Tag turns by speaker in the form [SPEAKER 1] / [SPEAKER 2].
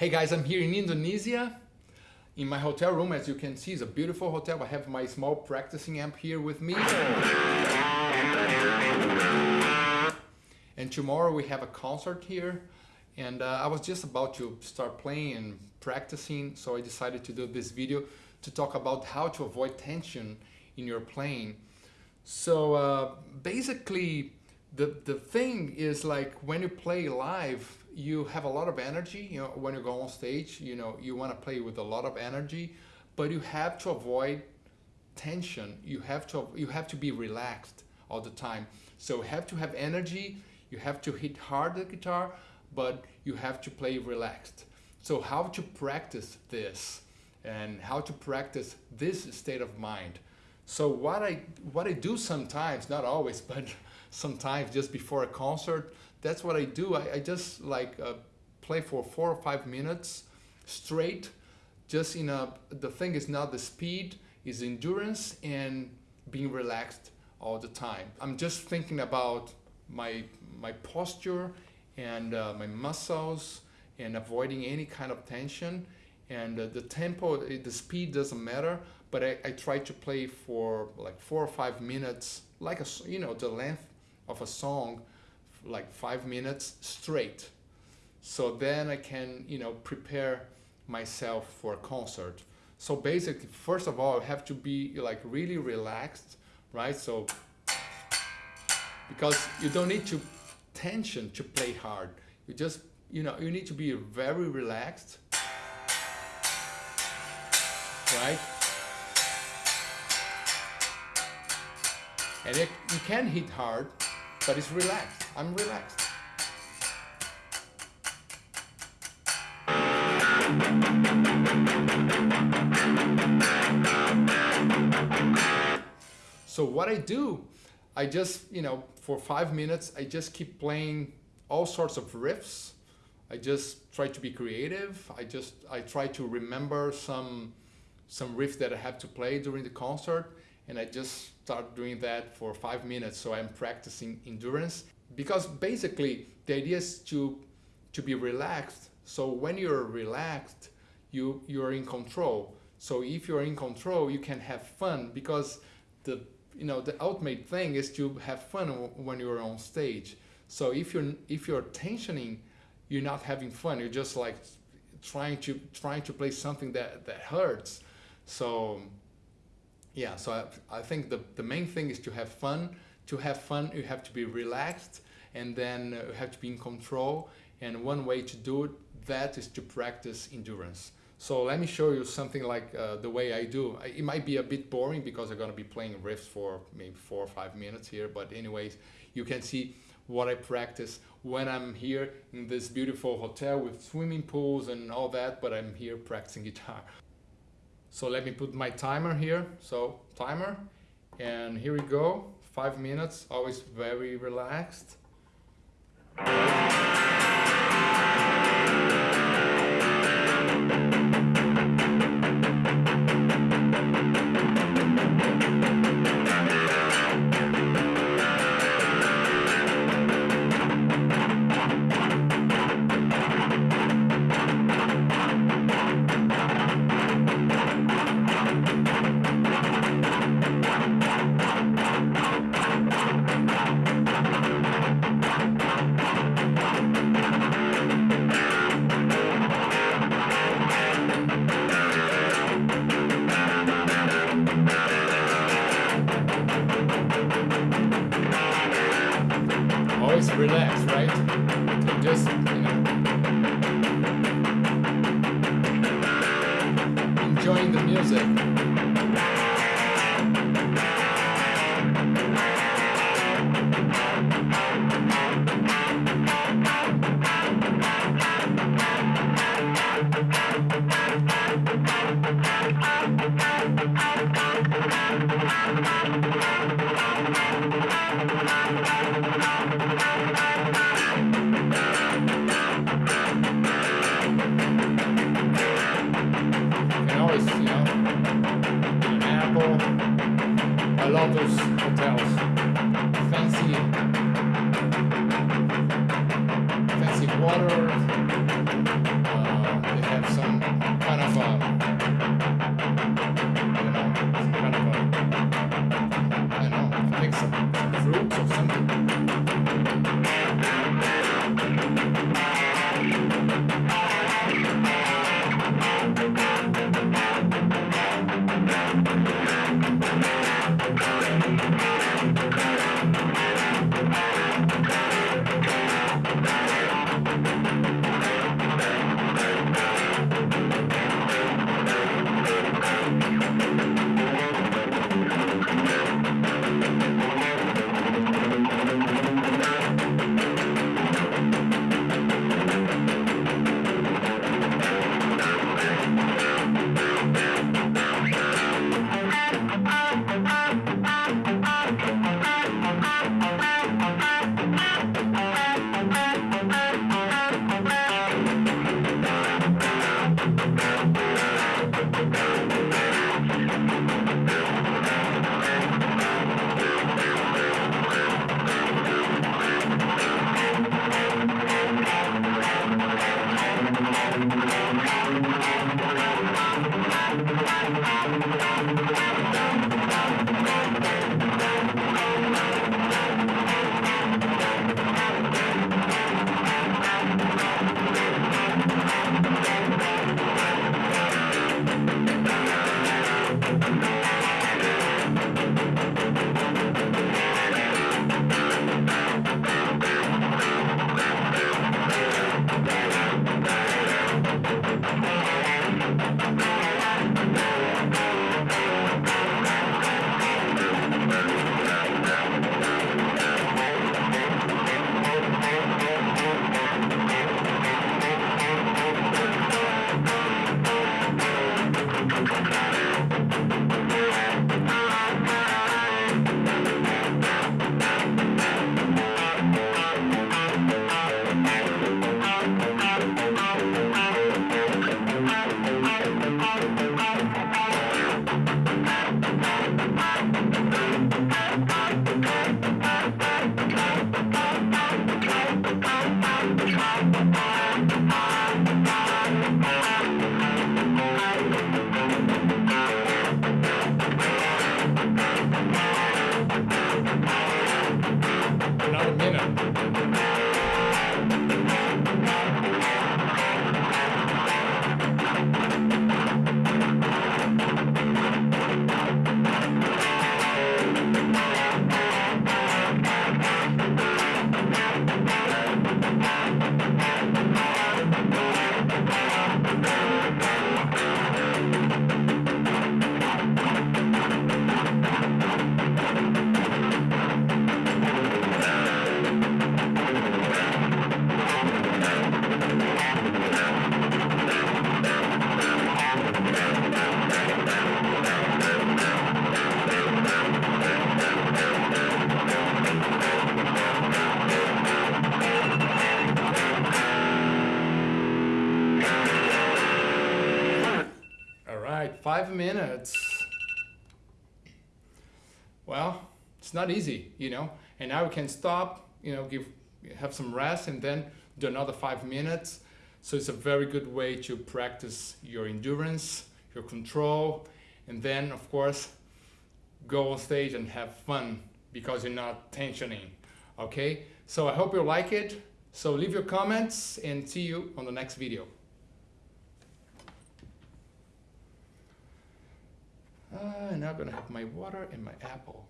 [SPEAKER 1] Hey guys, I'm here in Indonesia in my hotel room. As you can see, it's a beautiful hotel. I have my small practicing amp here with me. And tomorrow we have a concert here. And uh, I was just about to start playing and practicing, so I decided to do this video to talk about how to avoid tension in your playing. So uh, basically, the, the thing is like when you play live, you have a lot of energy you know when you go on stage you know you want to play with a lot of energy but you have to avoid tension. You have to you have to be relaxed all the time. So you have to have energy you have to hit hard the guitar but you have to play relaxed. So how to practice this and how to practice this state of mind. So what i what i do sometimes not always but sometimes just before a concert that's what I do. I, I just like uh, play for four or five minutes straight. Just in a, the thing is not the speed, is endurance and being relaxed all the time. I'm just thinking about my, my posture and uh, my muscles and avoiding any kind of tension. And uh, the tempo, the speed doesn't matter, but I, I try to play for like four or five minutes, like a, you know, the length of a song like five minutes straight. So then I can, you know, prepare myself for a concert. So basically, first of all, I have to be like really relaxed, right? So, because you don't need to tension to play hard. You just, you know, you need to be very relaxed, right? And it, you can hit hard, but it's relaxed. I'm relaxed. So what I do, I just, you know, for five minutes, I just keep playing all sorts of riffs. I just try to be creative. I just, I try to remember some, some riff that I have to play during the concert and I just start doing that for five minutes so I'm practicing endurance. Because basically the idea is to to be relaxed. So when you're relaxed you you're in control. So if you're in control you can have fun because the you know the ultimate thing is to have fun when you're on stage. So if you're if you're tensioning you're not having fun. You're just like trying to trying to play something that that hurts. So yeah, so I, I think the, the main thing is to have fun. To have fun, you have to be relaxed and then you have to be in control. And one way to do it, that is to practice endurance. So let me show you something like uh, the way I do. It might be a bit boring because I'm gonna be playing riffs for maybe four or five minutes here, but anyways, you can see what I practice when I'm here in this beautiful hotel with swimming pools and all that, but I'm here practicing guitar. So let me put my timer here. So timer, and here we go. Five minutes, always very relaxed. Relax, right? Just, you know, enjoying the music. Five minutes. Well, it's not easy, you know. And now we can stop, you know, give have some rest and then do another five minutes. So it's a very good way to practice your endurance, your control, and then of course go on stage and have fun because you're not tensioning. Okay? So I hope you like it. So leave your comments and see you on the next video. Uh, now I'm gonna have my water and my apple.